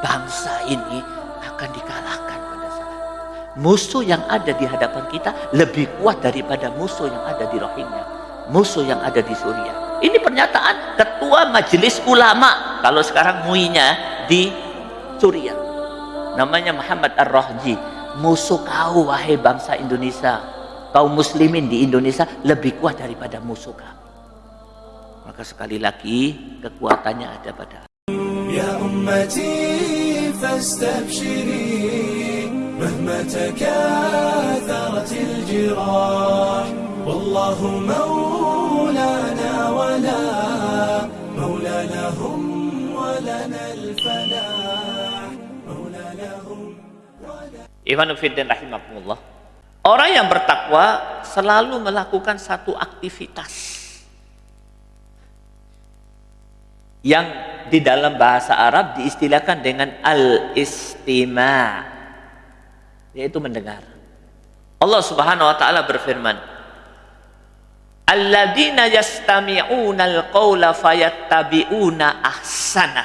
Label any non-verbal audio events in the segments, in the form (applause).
bangsa ini akan dikalahkan pada saat musuh yang ada di hadapan kita lebih kuat daripada musuh yang ada di Rohingya musuh yang ada di Suriah ini pernyataan ketua majelis ulama kalau sekarang muinya di Suriah namanya Muhammad Ar-Rohji. Musuh kau wahai bangsa Indonesia kau muslimin di Indonesia lebih kuat daripada musuh kami maka sekali lagi kekuatannya ada pada Ya ummati فاستبشري مهما تكاثرت الجراح والله مولانا ولا مولى لهم ولنا الفلاح مولى لهم Ikhwan Fiddin rahimakumullah Orang yang bertakwa selalu melakukan satu aktivitas yang di dalam bahasa Arab diistilahkan dengan al-istima yaitu mendengar. Allah Subhanahu wa taala berfirman Alladzina yastami'una al-qawla fayattabi'una ahsana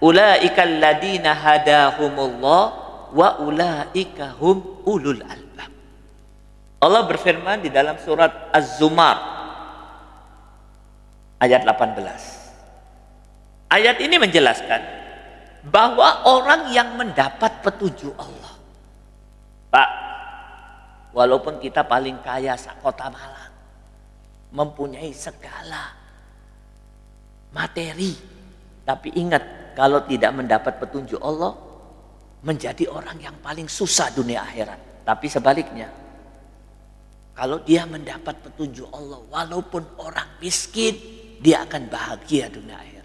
ulaika alladzina hadahumullah wa ulaika hum ulul albab Allah berfirman di dalam surat Az-Zumar ayat 18 Ayat ini menjelaskan bahwa orang yang mendapat petunjuk Allah. Pak, walaupun kita paling kaya kota Malang, mempunyai segala materi, tapi ingat kalau tidak mendapat petunjuk Allah, menjadi orang yang paling susah dunia akhirat. Tapi sebaliknya, kalau dia mendapat petunjuk Allah, walaupun orang miskin, dia akan bahagia dunia akhirat.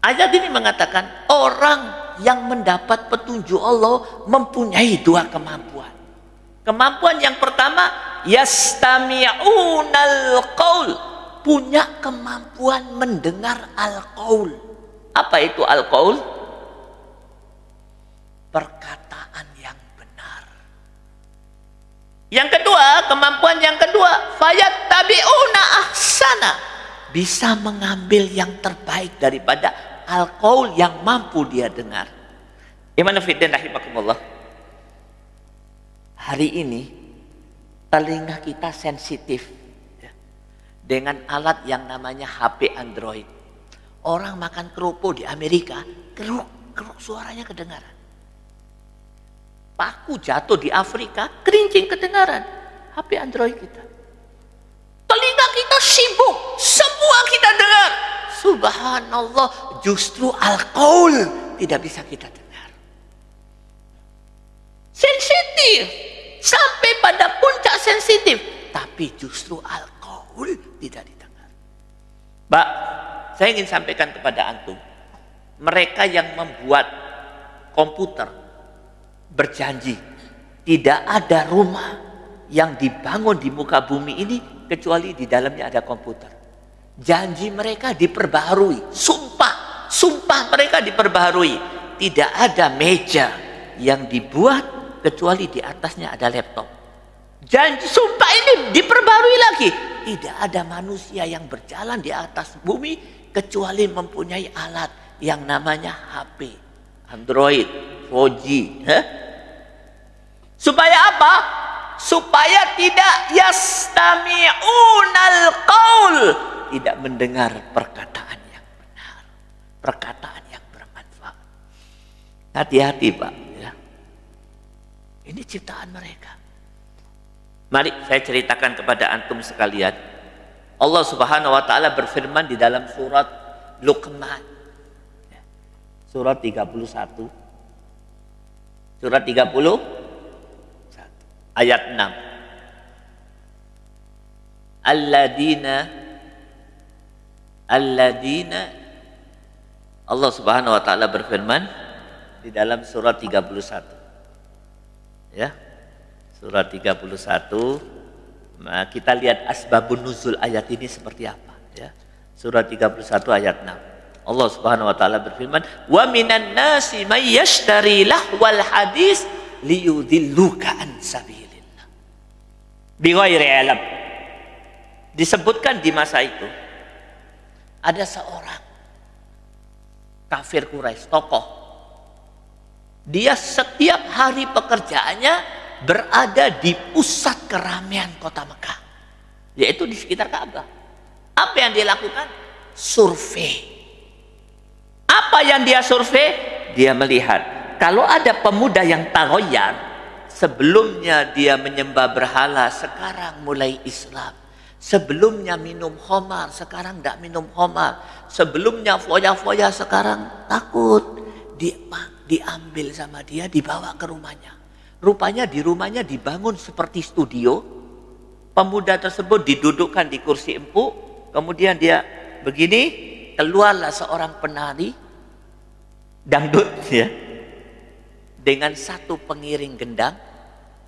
Ayat ini mengatakan orang yang mendapat petunjuk Allah mempunyai dua kemampuan. Kemampuan yang pertama yastami'unal qaul, punya kemampuan mendengar al-qaul. Apa itu al-qaul? Perkataan yang benar. Yang kedua, kemampuan yang kedua, fayattabi'una ahsana. Bisa mengambil yang terbaik daripada al-qaul yang mampu dia dengar. Iman fiddin rahimakumullah. Hari ini telinga kita sensitif ya, dengan alat yang namanya HP Android. Orang makan kerupuk di Amerika, keruk, keruk suaranya kedengaran. Paku jatuh di Afrika, kerincing kedengaran. HP Android kita. Telinga kita sibuk, semua kita dengar. Subhanallah, justru al-qaul tidak bisa kita dengar. Sensitif, sampai pada puncak sensitif, tapi justru al-qaul tidak didengar. Mbak, saya ingin sampaikan kepada antum, mereka yang membuat komputer berjanji tidak ada rumah yang dibangun di muka bumi ini kecuali di dalamnya ada komputer. Janji mereka diperbaharui, sumpah, sumpah mereka diperbaharui. Tidak ada meja yang dibuat kecuali di atasnya ada laptop. Janji sumpah ini diperbarui lagi. Tidak ada manusia yang berjalan di atas bumi kecuali mempunyai alat yang namanya HP, Android, 4G. Huh? Supaya apa? Supaya tidak yastami'unal qaul. Tidak mendengar perkataan yang benar. Perkataan yang bermanfaat. Hati-hati Pak. Ya. Ini ciptaan mereka. Mari saya ceritakan kepada antum sekalian. Allah Subhanahu wa taala berfirman di dalam surat Luqman. Ya. Surat 31. Surat 30 ayat 6. Alladina Alladina Allah Subhanahu wa taala berfirman di dalam surat 31. Ya. Surat 31 nah, kita lihat asbabun nuzul ayat ini seperti apa ya. Surat 31 ayat 6. Allah Subhanahu wa taala berfirman, "Wa minan nasi may yashtari lahwal hadis liyudilluka an sabilillah." Bighairi ilm. Disebutkan di masa itu ada seorang kafir Quraisy, tokoh Dia setiap hari pekerjaannya berada di pusat keramaian kota Mekah. Yaitu di sekitar Ka'bah. Apa yang dia lakukan? Survei. Apa yang dia survei? Dia melihat kalau ada pemuda yang taroyar sebelumnya dia menyembah berhala sekarang mulai Islam sebelumnya minum homar sekarang tidak minum homar sebelumnya foya-foya sekarang takut. Dia diambil sama dia dibawa ke rumahnya. Rupanya di rumahnya dibangun seperti studio. Pemuda tersebut didudukkan di kursi empuk. Kemudian dia begini keluarlah seorang penari dangdut ya. Dengan satu pengiring gendang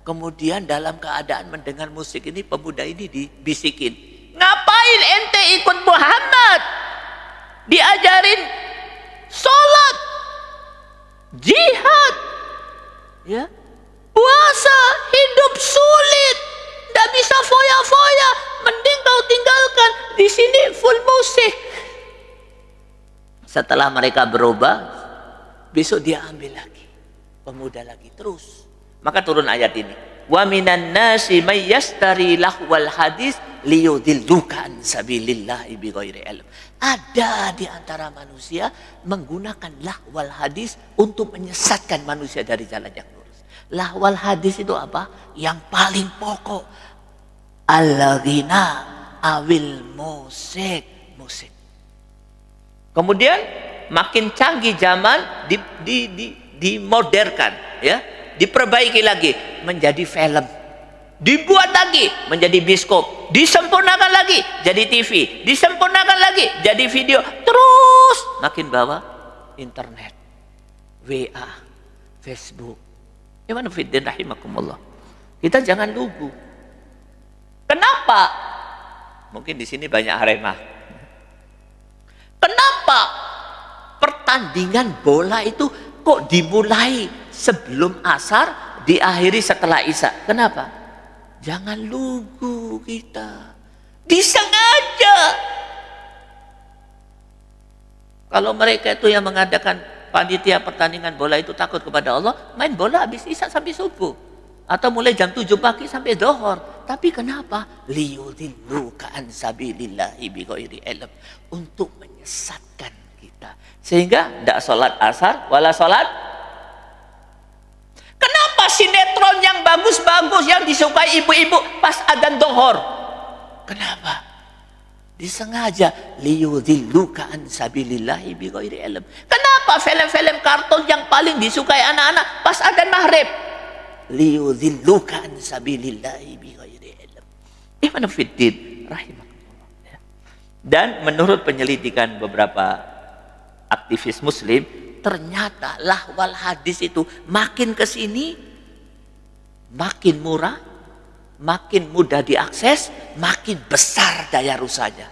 kemudian dalam keadaan mendengar musik ini pemuda ini dibisikin. Ngapain ente ikut Muhammad? Diajarin sholat jihad ya? Puasa hidup sulit tidak bisa foya-foya. Mending kau tinggalkan di sini full musik. Setelah mereka berubah besok dia ambil lagi. Pemuda lagi terus maka turun ayat ini wa minan nasi may yastari lahwal hadis liyudilluka an sabilillahi bighairi ilm ada di antara manusia menggunakan lahwal hadis untuk menyesatkan manusia dari jalan yang lurus lahwal hadis itu apa yang paling pokok al-ghina awil musik musik kemudian makin canggih zaman di, di, di, dimodernkan ya diperbaiki lagi menjadi film. Dibuat lagi menjadi biskop. Disempurnakan lagi jadi TV disempurnakan lagi jadi video. Terus makin bawah internet WA Facebook. Iman fiddin rahimakumullah. Kita jangan lugu. Kenapa? Mungkin di sini banyak arema kenapa pertandingan bola itu kok dimulai sebelum asar, diakhiri setelah isya. Kenapa? Jangan lugu kita. Disengaja. Kalau mereka itu yang mengadakan panitia pertandingan bola itu takut kepada Allah, main bola habis isya sampai subuh. Atau mulai jam 7 pagi sampai dohor. Tapi kenapa? Liyudillu sabilillahi bighairi ilm. Untuk menyesatkan sehingga tidak sholat asar, wala sholat. Kenapa sinetron yang bagus-bagus yang disukai ibu-ibu pas adan dohor? Kenapa? Disengaja liyudhilluka an sabilillahi bighairi ilm. Kenapa film-film kartun yang paling disukai anak-anak pas adan maghrib? Liyudhilluka an sabilillahi bighairi ilm. Ibn Fiddin rahimahullah. Dan menurut penyelidikan beberapa aktivis muslim ternyata lahwal hadis itu makin ke sini makin murah makin mudah diakses makin besar daya rusaknya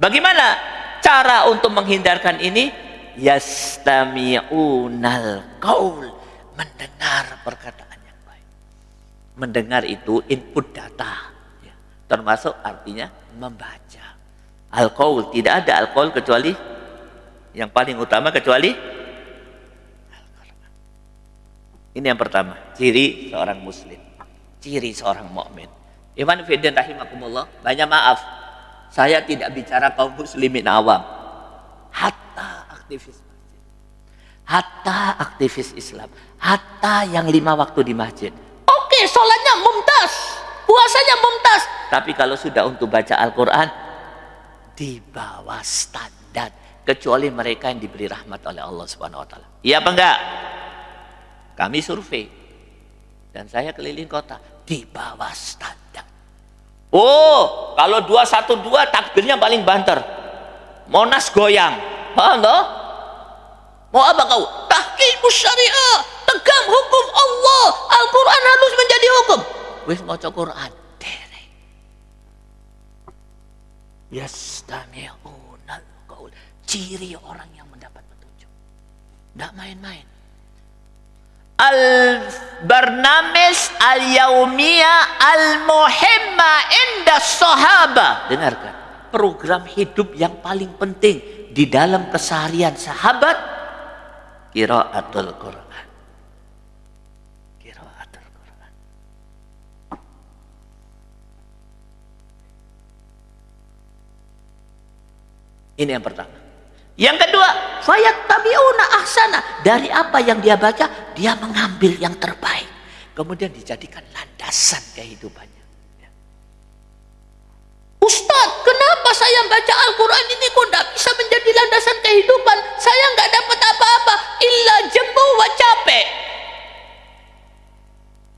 bagaimana cara untuk menghindarkan ini? Yastami'unal qaul mendengar perkataan yang baik. Mendengar itu input data ya. termasuk artinya membaca. Al-qaul tidak ada al-qaul kecuali yang paling utama kecuali Ini yang pertama, ciri seorang muslim, ciri seorang mukmin. Iman Fidin rahimakumullah, banyak maaf. Saya tidak bicara kaum muslimin awam. Hatta aktivis masjid. Hatta aktivis Islam. Hatta yang lima waktu di masjid. Oke, sholatnya mumtaz. Puasanya mumtaz. Tapi kalau sudah untuk baca Al-Quran, di bawah standar kecuali mereka yang diberi rahmat oleh Allah Subhanahu wa taala. Iya apa enggak? Kami survei dan saya keliling kota di bawah standar. Oh, kalau 212 takbirnya paling banter. Monas goyang. Paham toh? Mau apa kau? Tahkimus syariah, tegak hukum Allah. Al-Qur'an harus menjadi hukum. Wis maca Quran. Derek. Yastami'u ciri orang yang mendapat petunjuk. Tidak main-main al-barnamis al yaumia al-muhimma inda sahaba. Dengarkan, program hidup yang paling penting di dalam keseharian sahabat qiraatul Qiraatul Quran. Ini yang pertama. Yang kedua, fayattabi'una ahsana. Dari apa yang dia baca, dia mengambil yang terbaik. Kemudian dijadikan landasan kehidupannya. Ya. Ustadz, kenapa saya baca Al-Quran ini kok tidak bisa menjadi landasan kehidupan? Saya nggak dapat apa-apa, illa jembu wa capek.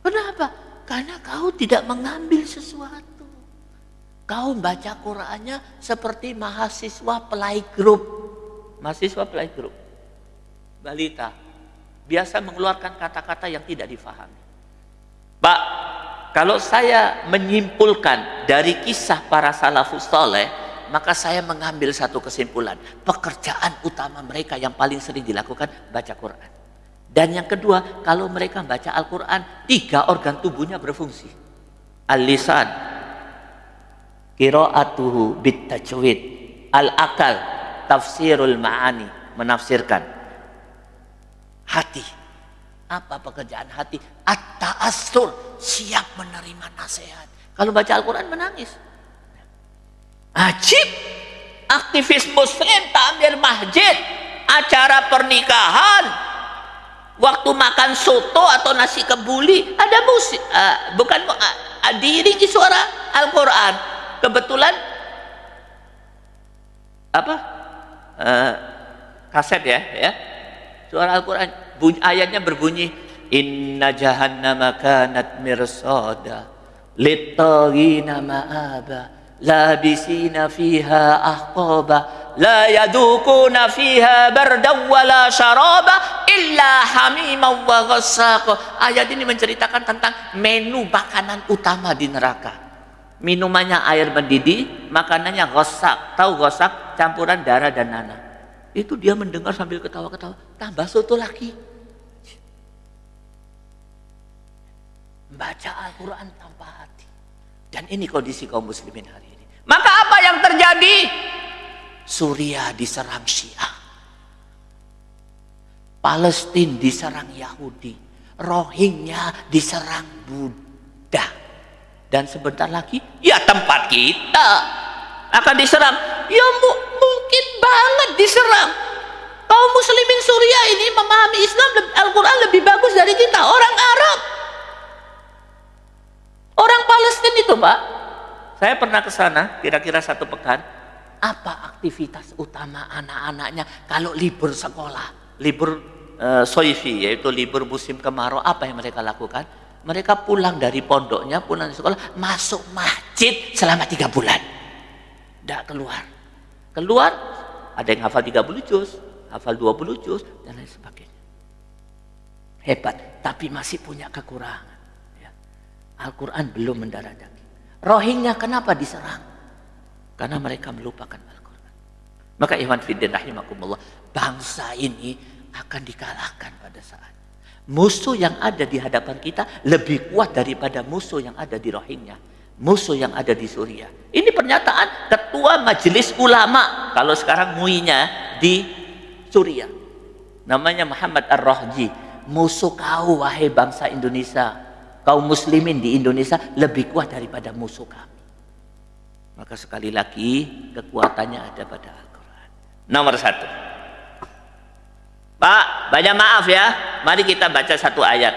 Kenapa? Karena kau tidak mengambil sesuatu. Kau baca Qurannya seperti mahasiswa playgroup. Mahasiswa playgroup. Balita. Biasa mengeluarkan kata-kata yang tidak difahami. Pak, kalau saya menyimpulkan dari kisah para salafus soleh, maka saya mengambil satu kesimpulan. Pekerjaan utama mereka yang paling sering dilakukan baca Quran. Dan yang kedua, kalau mereka baca Al-Quran, tiga organ tubuhnya berfungsi. Al-lisan, qiraatuhu bitajwid al akal tafsirul ma'ani menafsirkan. Hati. Apa pekerjaan hati? At-ta'assur siap menerima nasihat. Kalau baca Al-Quran menangis. Ajib. Aktivis muslim tamir masjid acara pernikahan waktu makan soto atau nasi kebuli ada musik uh, bukan uh, diiringi suara Al-Quran. Kebetulan apa uh, kaset ya ya. Suara Al-Quran. Bunyi, ayatnya berbunyi inna jahannama kanat mirsada littagina ma'aba labisina fiha ahqaba la yadukuna fiha bardaw wala syaraba illa hamima wa ghassaqa ayat ini menceritakan tentang menu makanan utama di neraka minumannya air mendidih, makanannya gosak. Tahu gosak? Campuran darah dan nanah. Itu dia mendengar sambil ketawa-ketawa. Tambah soto lagi. Baca Al-Quran tanpa hati. Dan ini kondisi kaum muslimin hari ini. Maka apa yang terjadi? Suriah diserang Syiah. Palestina diserang Yahudi. Rohingya diserang Buddha dan sebentar lagi ya tempat kita akan diserang. Ya mu mungkin banget diserang. Kaum muslimin Suriah ini memahami Islam Al-Quran lebih bagus dari kita orang Arab. Orang Palestina itu pak. Saya pernah ke sana kira-kira satu pekan. Apa aktivitas utama anak-anaknya kalau libur sekolah? Libur uh, soifi yaitu libur musim kemarau apa yang mereka lakukan mereka pulang dari pondoknya, pulang dari sekolah, masuk masjid selama tiga bulan. Tidak keluar. Keluar, ada yang hafal 30 juz, hafal 20 juz, dan lain sebagainya. Hebat, tapi masih punya kekurangan. Ya. Al-Quran belum mendarah daging. Rohingya kenapa diserang? Karena mereka melupakan Al-Quran. Maka Iwan Fiddin rahimakumullah, bangsa ini akan dikalahkan pada saat musuh yang ada di hadapan kita lebih kuat daripada musuh yang ada di Rohingya. Musuh yang ada di Suriah ini pernyataan ketua majelis ulama kalau sekarang muinya di Suriah namanya Muhammad Ar-Rahji musuh kau wahai bangsa Indonesia. Kaum muslimin di Indonesia lebih kuat daripada musuh kami. Maka sekali lagi kekuatannya ada pada Al-Quran. Nomor satu Pak, banyak maaf ya. Mari kita baca satu ayat.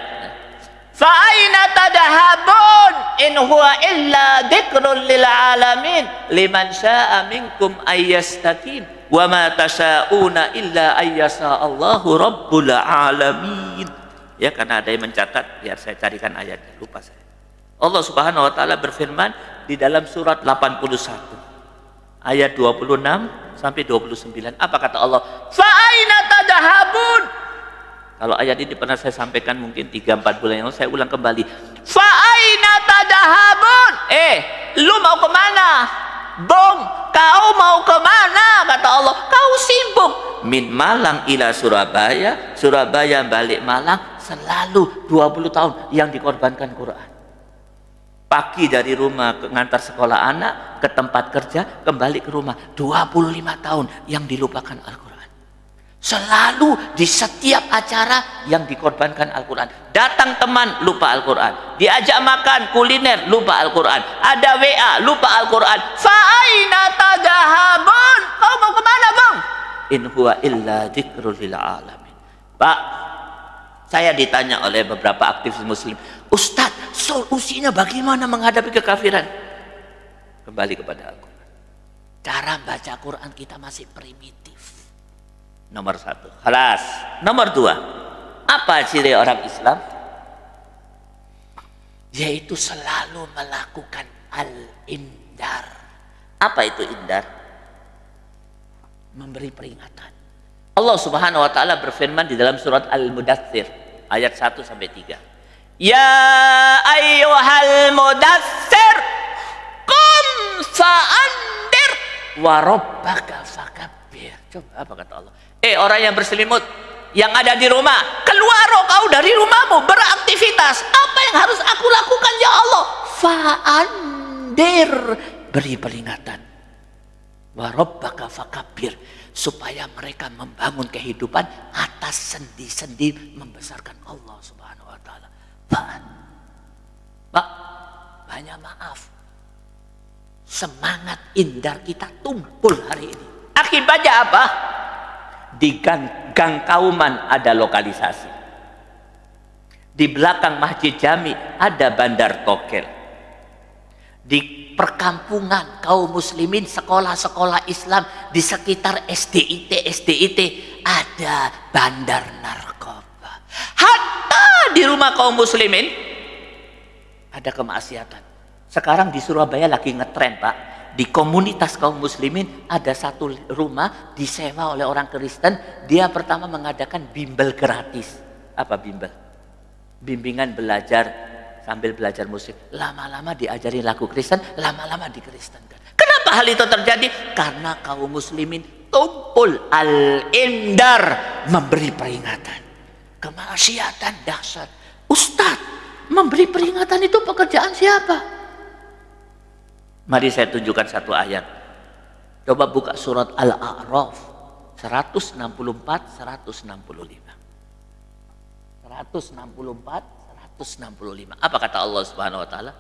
Fa'aina tadahabun in huwa illa dzikrun lil alamin liman syaa'a minkum ayyastaqim wa ma tasyauna illa ayyasa Allahu rabbul alamin. Ya karena ada yang mencatat biar saya carikan ayatnya lupa saya. Allah Subhanahu wa taala berfirman di dalam surat 81 ayat 26 sampai 29. Apa kata Allah? Fa'aina. Kalau ayat ini pernah saya sampaikan mungkin 3-4 bulan yang lalu, saya ulang kembali. Fa'aina. Eh, lu mau ke mana? Bong, kau mau ke mana? Kata Allah, kau sibuk. Min Malang ila Surabaya, Surabaya balik Malang, selalu 20 tahun yang dikorbankan Quran pagi dari rumah ngantar sekolah anak ke tempat kerja kembali ke rumah. 25 tahun yang dilupakan Al-Quran. Selalu di setiap acara yang dikorbankan Al-Quran. Datang teman lupa Al-Quran. Diajak makan kuliner lupa Al-Quran. Ada WA lupa Al-Quran. Fa'aina tadahabun Kau mau ke mana bang? In huwa illa dzikrul lil alamin. Pak, saya ditanya oleh beberapa aktivis muslim, Ustadz, solusinya bagaimana menghadapi kekafiran? Kembali kepada aku. Cara baca Quran kita masih primitif. Nomor satu. Halas. Nomor dua. Apa ciri orang Islam? Yaitu selalu melakukan al-indar. Apa itu indar? Memberi peringatan. Allah Subhanahu wa taala berfirman di dalam surat Al-Mudaththir ayat 1 sampai 3. Ya ayyuhal mudaththir qum fa'andir wa rabbaka fakabbir. Coba apa kata Allah? Eh orang yang berselimut yang ada di rumah, keluar kau dari rumahmu beraktivitas. Apa yang harus aku lakukan ya Allah? Fa'andir beri peringatan. Wa rabbaka fakabbir supaya mereka membangun kehidupan atas sendi-sendi membesarkan Allah Subhanahu taala. Pak, banyak maaf. Semangat indar kita tumpul hari ini. Akibatnya apa? Di gang, gang Kauman ada lokalisasi. Di belakang Masjid Jami ada Bandar Tokel. Di perkampungan kaum muslimin sekolah-sekolah Islam di sekitar SDIT SDIT ada bandar narkoba. Hatta di rumah kaum muslimin ada kemaksiatan. Sekarang di Surabaya lagi ngetren Pak. Di komunitas kaum muslimin ada satu rumah disewa oleh orang Kristen. Dia pertama mengadakan bimbel gratis. Apa bimbel? Bimbingan belajar sambil belajar musik. Lama-lama diajari lagu Kristen, lama-lama dikristenkan. Kenapa hal itu terjadi? Karena kaum muslimin tumpul al-indar memberi peringatan. Kemaksiatan dahsyat. Ustadz, memberi peringatan itu pekerjaan siapa? Mari saya tunjukkan satu ayat. Coba buka surat Al-A'raf 164 165. 164 165. Apa kata Allah Subhanahu wa taala?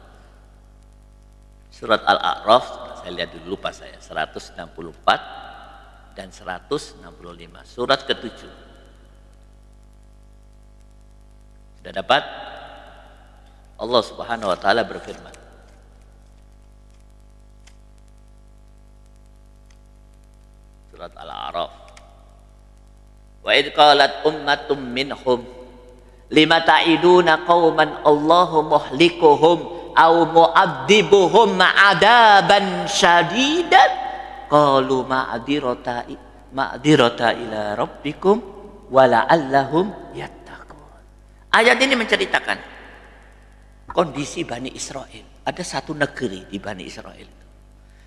Surat Al-A'raf, saya lihat dulu lupa saya, 164 dan 165. Surat ketujuh. Sudah dapat? Allah Subhanahu wa taala berfirman. Surat Al-A'raf. Wa idh qalat ummatum minhum lima ta'iduna qauman Allahu muhlikuhum au mu'adzibuhum adaban syadidan qalu ma'dirata ma'dirata ila rabbikum wa la'allahum yattaqun ayat ini menceritakan kondisi Bani Israel ada satu negeri di Bani Israel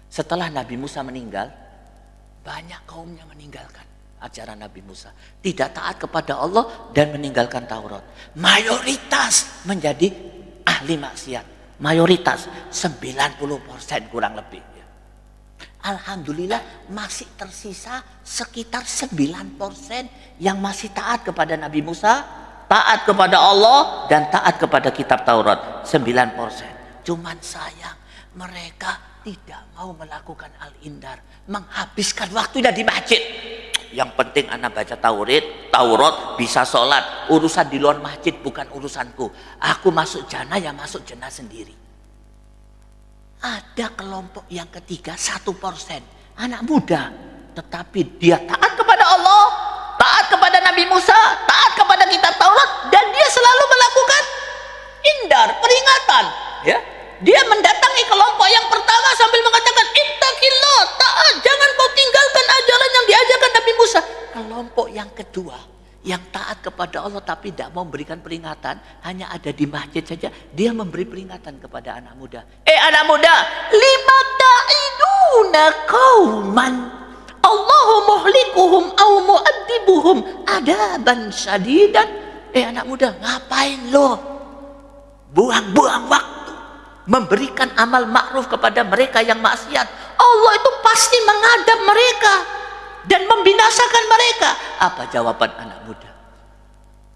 setelah Nabi Musa meninggal banyak kaumnya meninggalkan ajaran Nabi Musa. Tidak taat kepada Allah dan meninggalkan Taurat. Mayoritas menjadi ahli maksiat. Mayoritas 90% kurang lebih. Alhamdulillah masih tersisa sekitar 9% yang masih taat kepada Nabi Musa, taat kepada Allah dan taat kepada kitab Taurat. 9%. Cuman sayang mereka tidak mau melakukan al-indar, menghabiskan waktunya di masjid. Yang penting anak baca Taurat, Taurat bisa sholat. Urusan di luar masjid bukan urusanku. Aku masuk jana ya masuk jana sendiri. Ada kelompok yang ketiga satu persen anak muda, tetapi dia taat kepada Allah, taat kepada Nabi Musa, selalu melakukan indar peringatan. Ya, dia mendatangi kelompok yang pertama sambil mengatakan ittaqillah, taat, jangan kau tinggalkan ajaran yang diajarkan Nabi Musa. Kelompok yang kedua yang taat kepada Allah tapi tidak mau memberikan peringatan, hanya ada di masjid saja, dia memberi peringatan kepada anak muda. Eh anak muda, lima ta'iduna kauman Allahu muhlikuhum au mu'addibuhum adaban syadidan. Eh anak muda, ngapain lo? Buang-buang waktu memberikan amal ma'ruf kepada mereka yang maksiat. Allah itu pasti mengadab mereka dan membinasakan mereka. Apa jawaban anak muda?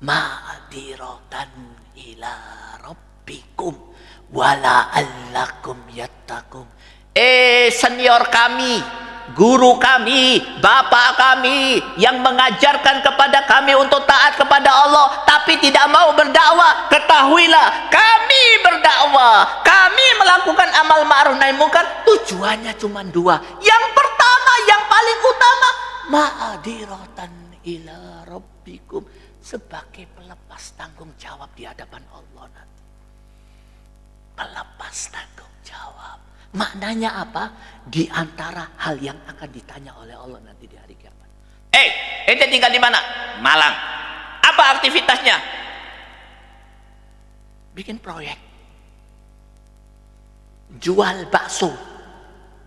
Ma'diratan ila rabbikum wala allakum yattakum. Eh senior kami, guru kami, bapak kami yang mengajarkan kepada kami untuk taat kepada Allah tapi tidak mau berdakwah, ketahuilah kami berdakwah, kami melakukan amal ma'ruf nahi munkar tujuannya cuma dua. Yang pertama, yang paling utama, ma'adiratan ila rabbikum sebagai pelepas tanggung jawab di hadapan Allah nanti. Pelepas tanggung. Maknanya apa? Di antara hal yang akan ditanya oleh Allah nanti di hari kiamat. Eh, ente tinggal di mana? Malang. Apa aktivitasnya? Bikin proyek. Jual bakso.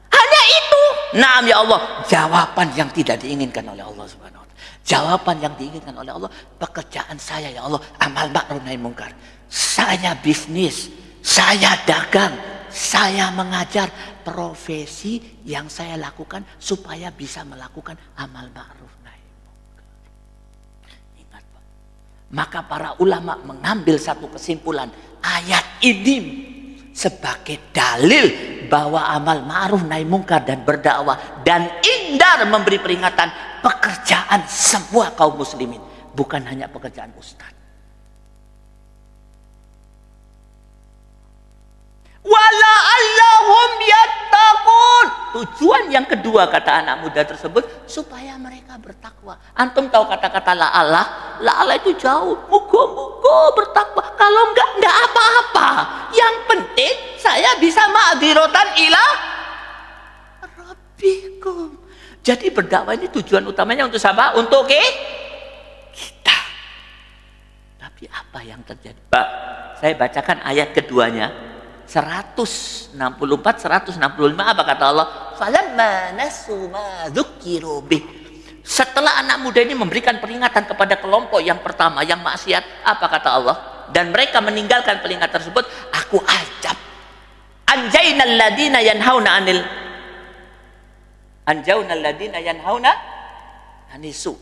Hanya itu. Nah, ya Allah, jawaban yang tidak diinginkan oleh Allah Subhanahu wa taala. Jawaban yang diinginkan oleh Allah, pekerjaan saya ya Allah, amal ma'ruf nahi mungkar. Saya bisnis, saya dagang, saya mengajar profesi yang saya lakukan supaya bisa melakukan amal ma'ruf nahi. Ingat Pak. Maka para ulama mengambil satu kesimpulan ayat ini sebagai dalil bahwa amal ma'ruf nahi mungkar dan berdakwah dan indar memberi peringatan pekerjaan semua kaum muslimin bukan hanya pekerjaan ustaz wala allahum yattaqun. Tujuan yang kedua kata anak muda tersebut supaya mereka bertakwa. Antum tahu kata-kata la Allah? La Allah itu jauh. Mugo mugo bertakwa. Kalau enggak enggak apa-apa. Yang penting saya bisa ma'adirotan ila rabbikum. Jadi berdakwah ini tujuan utamanya untuk siapa? Untuk ke kita. Tapi apa yang terjadi? Pak saya bacakan ayat keduanya 164 165 apa kata Allah? Falamma nasu ma setelah anak muda ini memberikan peringatan kepada kelompok yang pertama yang maksiat apa kata Allah? Dan mereka meninggalkan peringatan tersebut aku ajab. Anjainal ladina yanhauna anil anjaunal ladina yanhauna anisu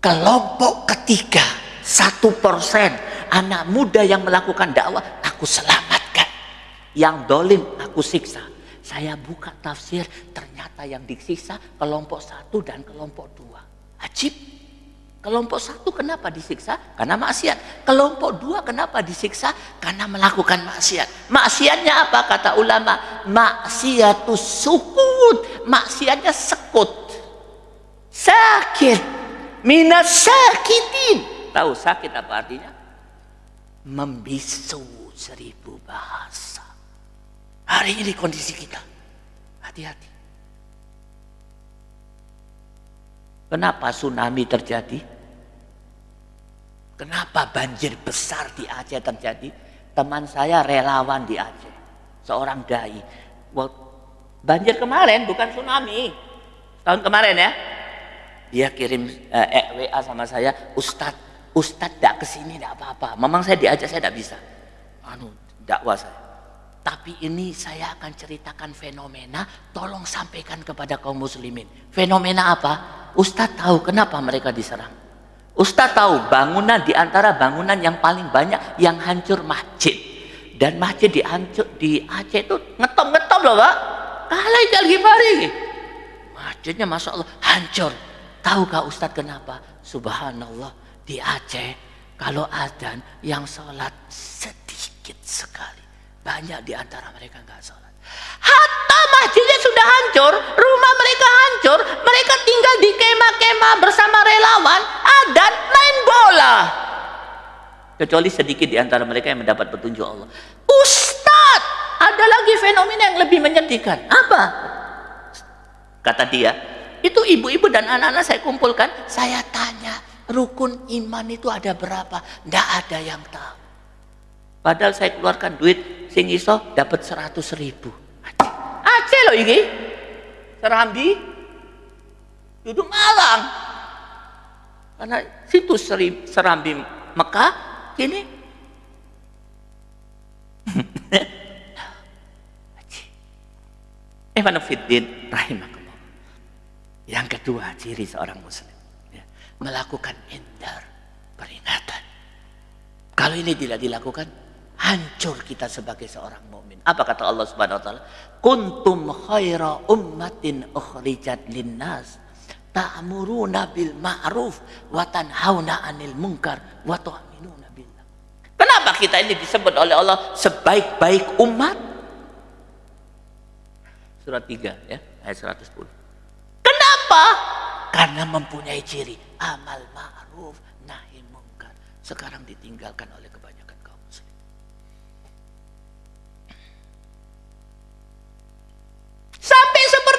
kelompok ketiga satu persen anak muda yang melakukan dakwah aku selamatkan yang dolim aku siksa. Saya buka tafsir ternyata yang disiksa kelompok satu dan kelompok dua. Ajib. Kelompok satu kenapa disiksa? Karena maksiat. Kelompok dua kenapa disiksa? Karena melakukan maksiat. Maksiatnya apa? Kata ulama maksiatus sukut. Maksiatnya sekut. Sakit. Minas sakitin. Tahu sakit apa artinya? Membisu seribu bahasa Hari ini kondisi kita. Hati-hati. Kenapa tsunami terjadi? Kenapa banjir besar di Aceh terjadi? Teman saya relawan di Aceh. Seorang dai. Banjir kemarin bukan tsunami. Tahun kemarin ya. Dia kirim eh, eh WA sama saya, Ustadz, Ustadz tidak ke sini tidak apa-apa. Memang saya di Aceh saya tidak bisa. Anu, dakwah saya. Tapi ini saya akan ceritakan fenomena, tolong sampaikan kepada kaum muslimin. Fenomena apa? Ustadz tahu kenapa mereka diserang. Ustadz tahu bangunan di antara bangunan yang paling banyak yang hancur masjid. Dan masjid di, di Aceh itu ngetop-ngetop loh pak. Kalai Ghifari. Masjidnya Masya Allah hancur. Tahukah Ustadz kenapa? Subhanallah di Aceh kalau adan yang sholat sedikit sekali. Banyak di antara mereka nggak sholat. Hatta masjidnya sudah hancur, rumah mereka hancur, mereka tinggal di kemah-kemah bersama relawan, adan main bola. Kecuali sedikit di antara mereka yang mendapat petunjuk Allah. Ustadz, ada lagi fenomena yang lebih menyedihkan. Apa? Kata dia, itu ibu-ibu dan anak-anak saya kumpulkan, saya tanya, rukun iman itu ada berapa? Tidak ada yang tahu. Padahal saya keluarkan duit sing iso dapat seratus ribu. Aceh loh ini. Serambi. Duduk Malang. Karena situ Serambi Mekah. Kini. (laughs) Fiddin rahimahullah. Yang kedua ciri seorang muslim. Ya, melakukan indar peringatan. Kalau ini tidak dilakukan, hancur kita sebagai seorang mukmin. Apa kata Allah Subhanahu wa taala? Kuntum khaira ummatin ukhrijat linnas ta'muruna bil ma'ruf wa tanhauna 'anil munkar wa tu'minuna billah. Kenapa kita ini disebut oleh Allah sebaik-baik umat? Surat 3 ya, ayat 110. Kenapa? Karena mempunyai ciri amal ma'ruf nahi munkar. Sekarang ditinggalkan oleh kebanyakan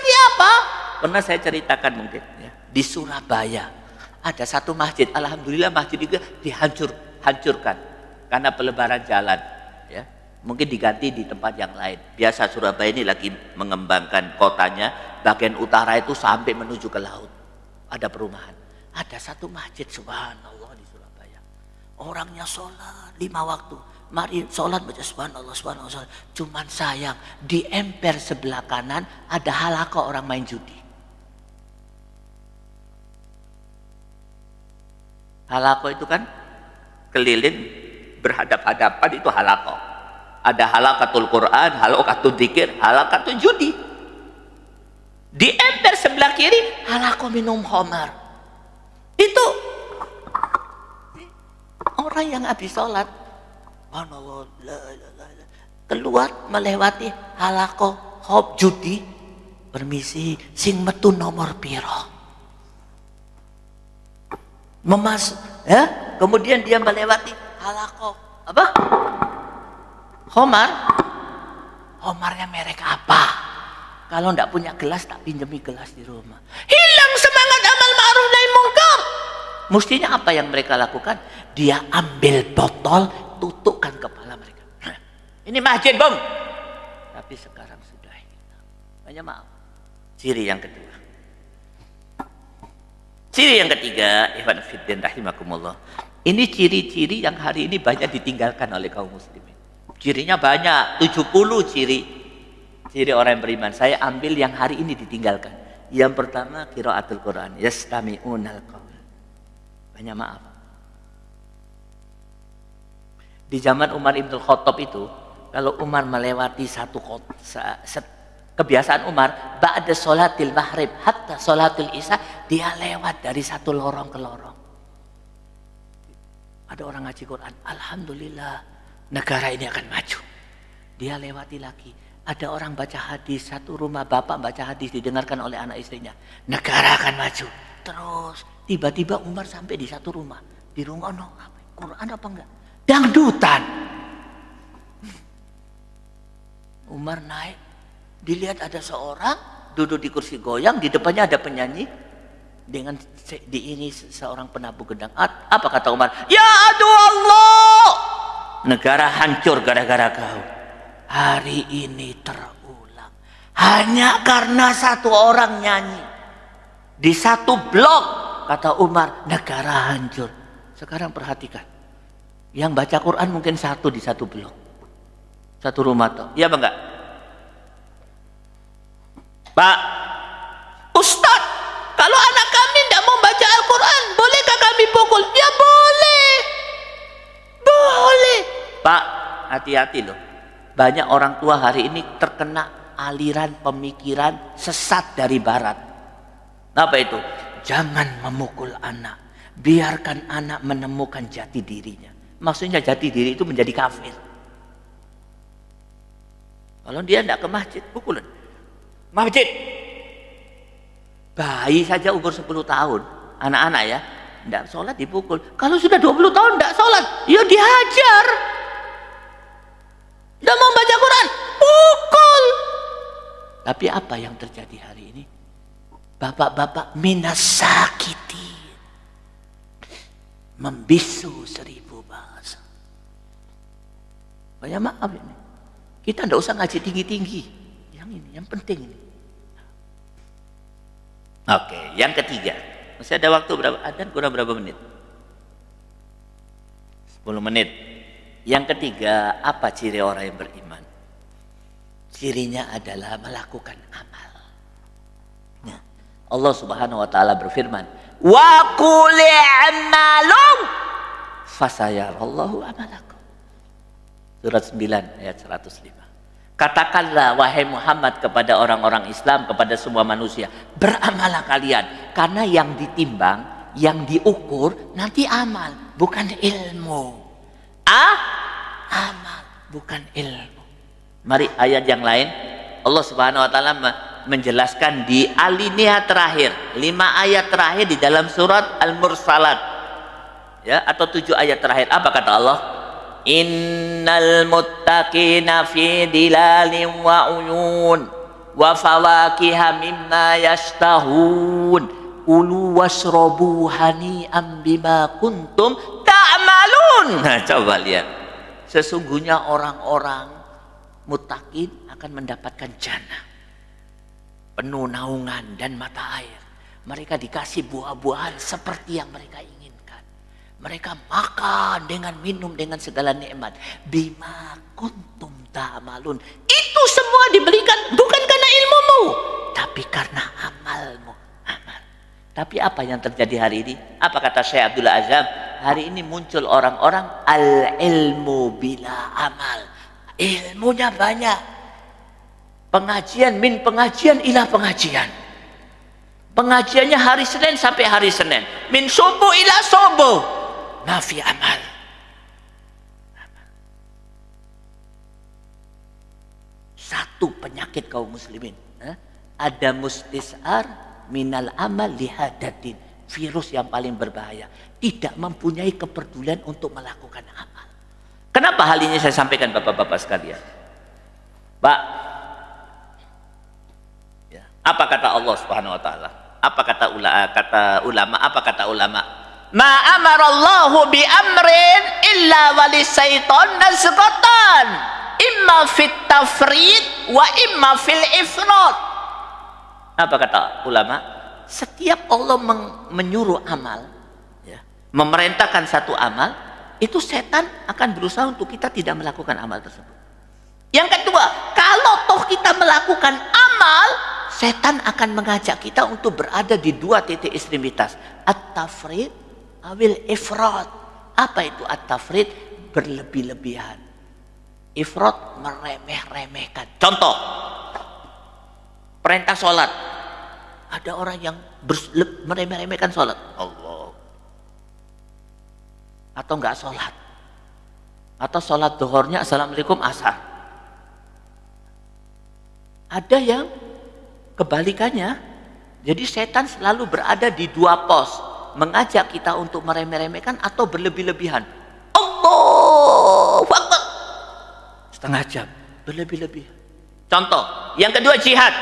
Seperti apa? Pernah saya ceritakan mungkin ya. Di Surabaya ada satu masjid. Alhamdulillah masjid itu dihancur, hancurkan karena pelebaran jalan. Ya, mungkin diganti di tempat yang lain. Biasa Surabaya ini lagi mengembangkan kotanya. Bagian utara itu sampai menuju ke laut. Ada perumahan. Ada satu masjid subhanallah di Surabaya. Orangnya sholat lima waktu. Mari sholat baca subhanallah subhanallah. Cuman sayang di emper sebelah kanan ada halaka orang main judi. Halako itu kan keliling berhadap-hadapan itu halako. Ada halakatul Quran, halakatul dikir, halakatul judi. Di emper sebelah kiri halako minum homer. Itu orang yang habis sholat. Keluar melewati halako hop judi. Permisi, sing metu nomor piro? Memas ya? Kemudian dia melewati halako apa? Homar. Homarnya merek apa? Kalau tidak punya gelas tak pinjami gelas di rumah. Hilang semangat amal ma'ruf nahi mungkar. Mestinya apa yang mereka lakukan? Dia ambil botol tutupkan kepala mereka ini masjid bang tapi sekarang sudah hilang banyak maaf ciri yang kedua Ciri yang ketiga, Ikhwan Fiddin rahimakumullah. Ini ciri-ciri yang hari ini banyak ditinggalkan oleh kaum muslimin. Cirinya banyak, 70 ciri. Ciri orang yang beriman. Saya ambil yang hari ini ditinggalkan. Yang pertama, kiraatul Quran. Yastami'unal qawl. Banyak maaf. Di zaman Umar Ibn Khattab itu, kalau Umar melewati satu kota, kebiasaan Umar ba'da sholatil maghrib hatta sholatil isya dia lewat dari satu lorong ke lorong. Ada orang ngaji Quran Alhamdulillah negara ini akan maju. Dia lewati lagi. Ada orang baca hadis satu rumah bapak baca hadis didengarkan oleh anak istrinya negara akan maju. Terus tiba-tiba Umar sampai di satu rumah. Di rumah no Quran apa enggak dangdutan Umar naik dilihat ada seorang duduk di kursi goyang, di depannya ada penyanyi dengan di ini seorang penabuh gedang. Apa kata Umar? Ya aduh Allah, negara hancur gara-gara kau. Hari ini terulang hanya karena satu orang nyanyi di satu blok. Kata Umar, negara hancur. Sekarang perhatikan, yang baca Quran mungkin satu di satu blok, satu rumah toh. Iya bangga? Pak, Ustadz, kalau anak kami tidak mau baca Al-Quran, bolehkah kami pukul? Ya boleh. Boleh. Pak, hati-hati loh. Banyak orang tua hari ini terkena aliran pemikiran sesat dari barat. Apa itu? Jangan memukul anak. Biarkan anak menemukan jati dirinya. Maksudnya jati diri itu menjadi kafir. Kalau dia tidak ke masjid, pukulin masjid. Bayi saja umur 10 tahun, anak-anak ya, tidak sholat dipukul. Kalau sudah 20 tahun tidak sholat, ya dihajar. Tidak mau baca Quran, pukul. Tapi apa yang terjadi hari ini? Bapak-bapak minasakiti. Membisu seribu bahasa. Banyak maaf ini. Kita tidak usah ngaji tinggi-tinggi. Yang ini, yang penting ini. Oke, yang ketiga. Masih ada waktu berapa? Ada kurang berapa menit? 10 menit. Yang ketiga, apa ciri orang yang beriman? Cirinya adalah melakukan amal. Nah, Allah Subhanahu wa taala berfirman, "Wa qul fasayarallahu amalakum." Surat 9 ayat 105. Katakanlah wahai Muhammad kepada orang-orang Islam, kepada semua manusia, beramalah kalian karena yang ditimbang, yang diukur nanti amal, bukan ilmu. Ah, amal, bukan ilmu. Mari ayat yang lain. Allah Subhanahu wa taala menjelaskan di alinea terakhir, lima ayat terakhir di dalam surat Al-Mursalat. Ya, atau tujuh ayat terakhir. Apa kata Allah? Innal muttaqina fi dilalin wa uyun wa fawakiha mimma yashtahun. Ulu wasrobu hani'am bima kuntum ta'malun. (laughs) Nah coba lihat. Sesungguhnya orang-orang mutakin akan mendapatkan jannah. Penuh naungan dan mata air. Mereka dikasih buah-buahan seperti yang mereka ingin mereka makan dengan minum dengan segala nikmat. Bima kuntum ta'malun. Itu semua diberikan bukan karena ilmumu, tapi karena amalmu. Amal. Tapi apa yang terjadi hari ini? Apa kata Syekh Abdullah Azam? Hari ini muncul orang-orang al-ilmu bila amal. Ilmunya banyak. Pengajian min pengajian ilah pengajian. Pengajiannya hari Senin sampai hari Senin. Min subuh ila subuh nafi amal. Satu penyakit kaum muslimin. Ada mustisar minal amal lihadatin. Virus yang paling berbahaya. Tidak mempunyai kepedulian untuk melakukan amal. Kenapa hal ini saya sampaikan bapak-bapak sekalian? Pak, ya, apa kata Allah Subhanahu Wa Taala? Apa kata ulama? Kata ulama? Apa kata ulama? Ma amarallahu bi amrin illa walisaiton nazqatan imma fit tafrid wa imma fil ifrat apa kata ulama? Setiap Allah menyuruh amal ya, memerintahkan satu amal itu setan akan berusaha untuk kita tidak melakukan amal tersebut. Yang kedua kalau toh kita melakukan amal setan akan mengajak kita untuk berada di dua titik ekstremitas. At-tafrid awil ifrat. Apa itu at-tafrid? Berlebih-lebihan. Ifrat meremeh-remehkan. Contoh. Perintah sholat. Ada orang yang meremeh-remehkan sholat. Allah. Atau enggak sholat. Atau sholat duhurnya assalamualaikum asar. Ada yang kebalikannya. Jadi setan selalu berada di dua pos mengajak kita untuk meremeh-remehkan atau berlebih-lebihan. Allah Akbar. Setengah jam, berlebih-lebih. Contoh, yang kedua jihad.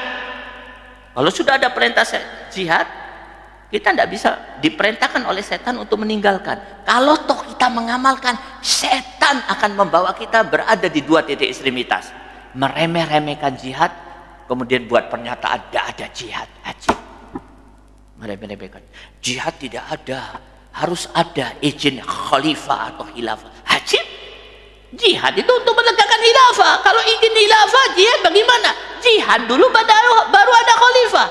Kalau sudah ada perintah jihad, kita tidak bisa diperintahkan oleh setan untuk meninggalkan. Kalau toh kita mengamalkan, setan akan membawa kita berada di dua titik ekstremitas. Meremeh-remehkan jihad, kemudian buat pernyataan tidak ada jihad. Ajib meremehkan. Jihad tidak ada. Harus ada izin khalifah atau khilafah. Haji Jihad itu untuk menegakkan khilafah. Kalau izin khilafah, jihad bagaimana? Jihad dulu baru, baru ada khalifah.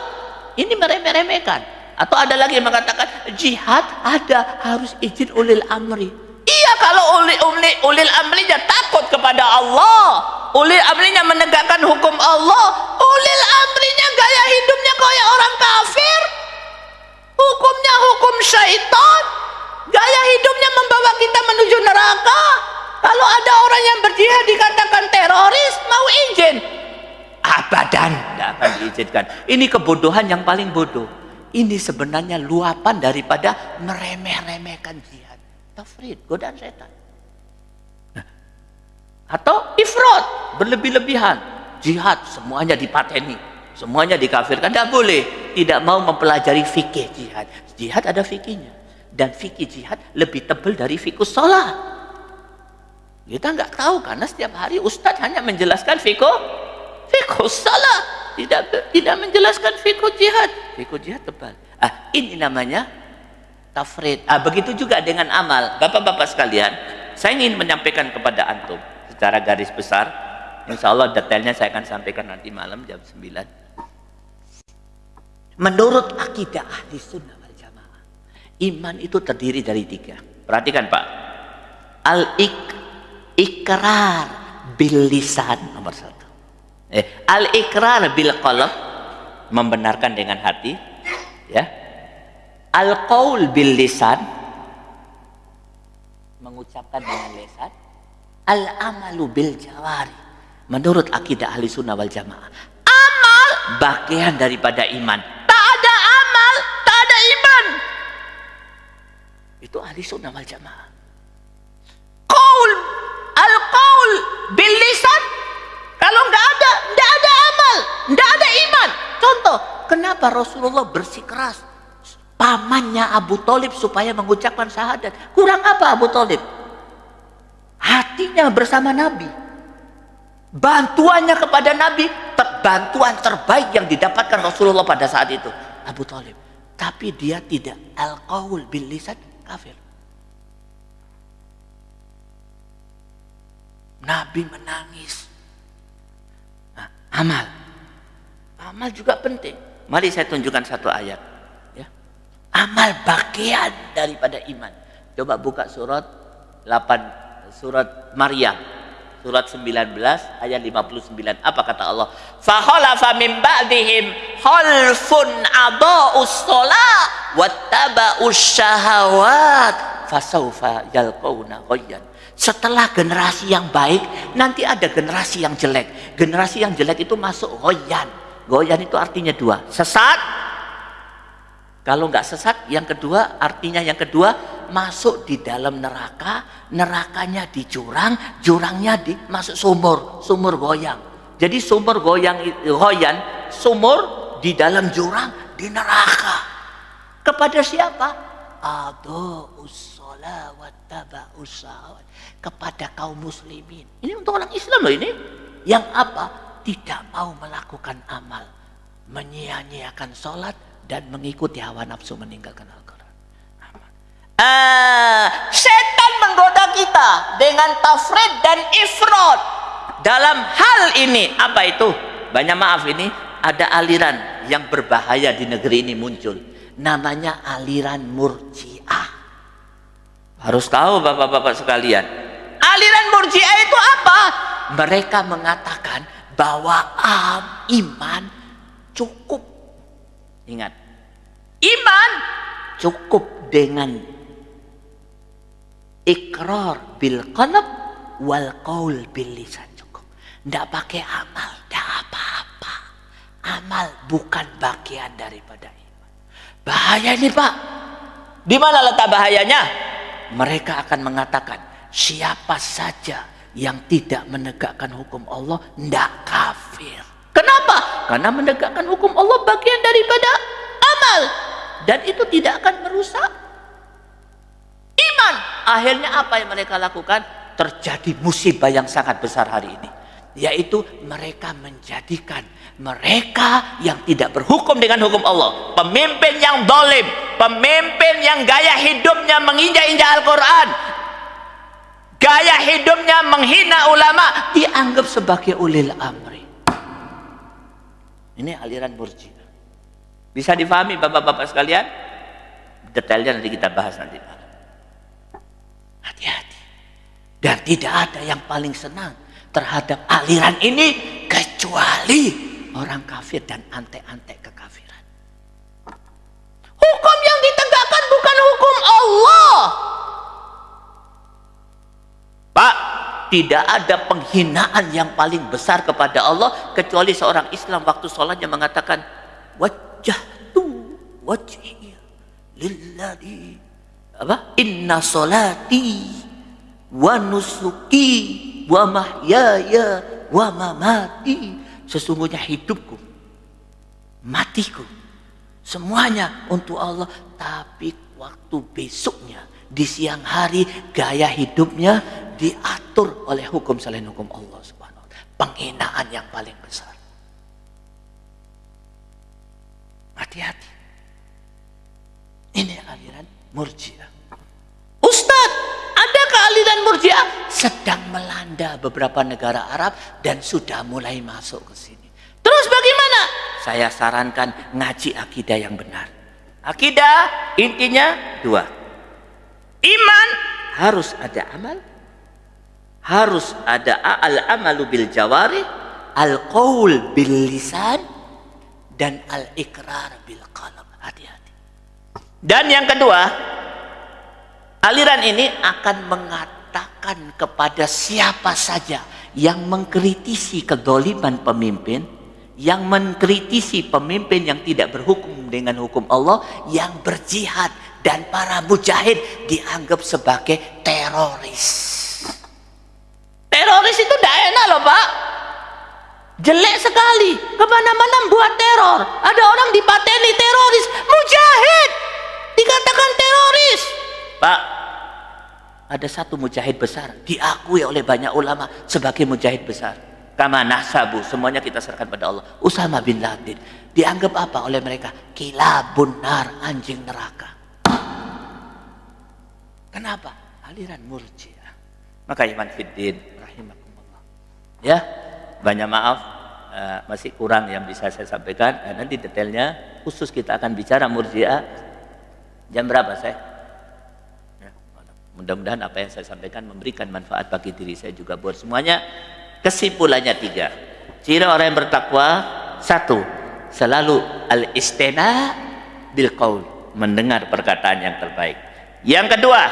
Ini meremeh-remehkan. Atau ada lagi yang mengatakan jihad ada harus izin ulil amri. Iya kalau ulil, ulil, ulil amrinya takut kepada Allah. Ulil amrinya menegakkan hukum Allah. Ulil amrinya gaya hidupnya kayak orang kafir hukumnya hukum syaitan. Gaya hidupnya membawa kita menuju neraka. Kalau ada orang yang berjihad dikatakan teroris mau izin. Abadan. Tidak akan diizinkan. Ini kebodohan yang paling bodoh. Ini sebenarnya luapan daripada meremeh-remehkan jihad. Tafrid godaan setan. Atau ifrat berlebih-lebihan. Jihad semuanya dipateni semuanya dikafirkan. Tidak boleh. Tidak mau mempelajari fikih jihad. Jihad ada fikihnya. Dan fikih jihad lebih tebal dari fikih sholat. Kita nggak tahu karena setiap hari ustadz hanya menjelaskan fikih fikih sholat. Tidak tidak menjelaskan fikih jihad. Fikih jihad tebal. Ah ini namanya tafrid. Ah begitu juga dengan amal. Bapak-bapak sekalian saya ingin menyampaikan kepada antum secara garis besar. Insya Allah detailnya saya akan sampaikan nanti malam jam 9 Menurut akidah ahli sunnah wal jamaah, iman itu terdiri dari tiga. Perhatikan Pak. Al-ik, ikrar, bil lisan nomor satu. Eh, al ikrar bil qalb membenarkan dengan hati, ya. Al qaul bil lisan mengucapkan dengan lisan. Al amalu bil jawari menurut akidah ahli sunnah wal jamaah. Amal bagian daripada iman. Tak ada amal, tak ada iman. Itu ahli sunnah wal jamaah. Qaul al qaul bil kalau nggak ada, nggak ada amal, nggak ada iman. Contoh, kenapa Rasulullah bersikeras pamannya Abu Talib supaya mengucapkan syahadat? Kurang apa Abu Talib? Hatinya bersama Nabi. Bantuannya kepada Nabi, bantuan terbaik yang didapatkan Rasulullah pada saat itu. Abu Talib. Tapi dia tidak al-qaul bil lisan kafir. Nabi menangis amal. Amal juga penting. Mari saya tunjukkan satu ayat. Ya. Amal bagian daripada iman. Coba buka surat 8 surat Maryam surat 19 ayat 59 apa kata Allah khalafa min ba'dihim khalfun adaa'us shalah wattaba'us syahawat fasaufa yalqauna ghayyan setelah generasi yang baik, nanti ada generasi yang jelek. Generasi yang jelek itu masuk goyan. Goyan itu artinya dua. Sesat. Kalau nggak sesat, yang kedua artinya yang kedua masuk di dalam neraka, nerakanya di jurang, jurangnya di masuk sumur, sumur goyang. Jadi sumur goyang goyan, sumur di dalam jurang di neraka. Kepada siapa? Kepada kaum muslimin. Ini untuk orang Islam loh ini. Yang apa? Tidak mau melakukan amal. Menyia-nyiakan sholat dan mengikuti hawa nafsu meninggalkan Al-Quran. Uh, setan menggoda kita dengan tafrid dan ifrod dalam hal ini apa itu? Banyak maaf ini ada aliran yang berbahaya di negeri ini muncul. Namanya aliran murjiah. Harus tahu bapak-bapak sekalian. Aliran Murji'ah itu apa? Mereka mengatakan bahwa um, iman cukup. Ingat, iman cukup dengan ikrar bil qalb wal qaul bil lisan cukup. Tidak pakai amal, tidak apa-apa. Amal bukan bagian daripada iman. Bahaya ini Pak. Di mana letak bahayanya? Mereka akan mengatakan siapa saja yang tidak menegakkan hukum Allah tidak kafir. Kenapa? Karena menegakkan hukum Allah bagian daripada amal dan itu tidak akan merusak. Akhirnya apa yang mereka lakukan? Terjadi musibah yang sangat besar hari ini. Yaitu mereka menjadikan mereka yang tidak berhukum dengan hukum Allah. Pemimpin yang dolim. Pemimpin yang gaya hidupnya menginjak-injak Al-Quran gaya hidupnya menghina ulama dianggap sebagai ulil amri ini aliran murji bisa difahami bapak-bapak sekalian detailnya nanti kita bahas nanti hati-hati. Dan tidak ada yang paling senang terhadap aliran ini kecuali orang kafir dan antek-antek kekafiran. Hukum yang ditegakkan bukan hukum Allah. Pak, tidak ada penghinaan yang paling besar kepada Allah kecuali seorang Islam waktu sholatnya mengatakan wajah tu wajhi lillahi apa inna solati wa nusuki wa mahyaya wa mamati sesungguhnya hidupku matiku semuanya untuk Allah tapi waktu besoknya di siang hari gaya hidupnya diatur oleh hukum selain hukum Allah Subhanahu Penghinaan yang paling besar. Hati-hati. Ini aliran Murji'ah. Aliran Murji'ah sedang melanda beberapa negara Arab dan sudah mulai masuk ke sini? Terus bagaimana? Saya sarankan ngaji akidah yang benar. Akidah intinya dua Iman harus ada amal. harus ada al-amalu bil jawari, al-qaul bil lisan, dan al-ikrar bil qalb. Hati-hati. Dan yang kedua, aliran ini akan mengatakan kepada siapa saja yang mengkritisi kedoliman pemimpin, yang mengkritisi pemimpin yang tidak berhukum dengan hukum Allah, yang berjihad dan para mujahid dianggap sebagai teroris. Teroris itu tidak enak loh pak. Jelek sekali. Ke mana-mana buat teror. Ada orang dipateni teroris. Mujahid. Dikatakan teroris. Ada satu mujahid besar. Diakui oleh banyak ulama sebagai mujahid besar. Kama nahsabu. Semuanya kita serahkan pada Allah. Usama bin Laden. Dianggap apa oleh mereka? Kilabun nar. Anjing neraka. Kenapa? Aliran murjiah. Maka iman fiddin rahimakumullah. Ya, banyak maaf uh, masih kurang yang bisa saya sampaikan. Uh, nanti detailnya khusus kita akan bicara murjiah jam berapa saya? Mudah-mudahan apa yang saya sampaikan memberikan manfaat bagi diri saya juga buat semuanya. Kesimpulannya tiga. Ciri orang yang bertakwa satu, selalu al-istina bil qaul, mendengar perkataan yang terbaik. Yang kedua,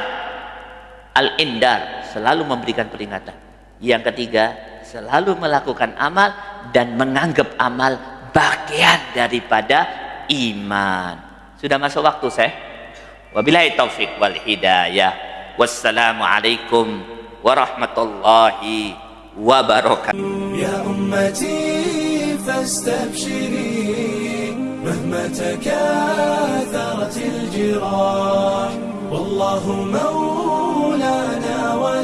al-indar, selalu memberikan peringatan. Yang ketiga, selalu melakukan amal dan menganggap amal bagian daripada iman. Sudah masuk waktu saya. Wabillahi taufik wal hidayah. Wassalamualaikum warahmatullahi wabarakatuh. يا أمتي فاستبشري مهما تكاثرت الجراح والله مولانا ولا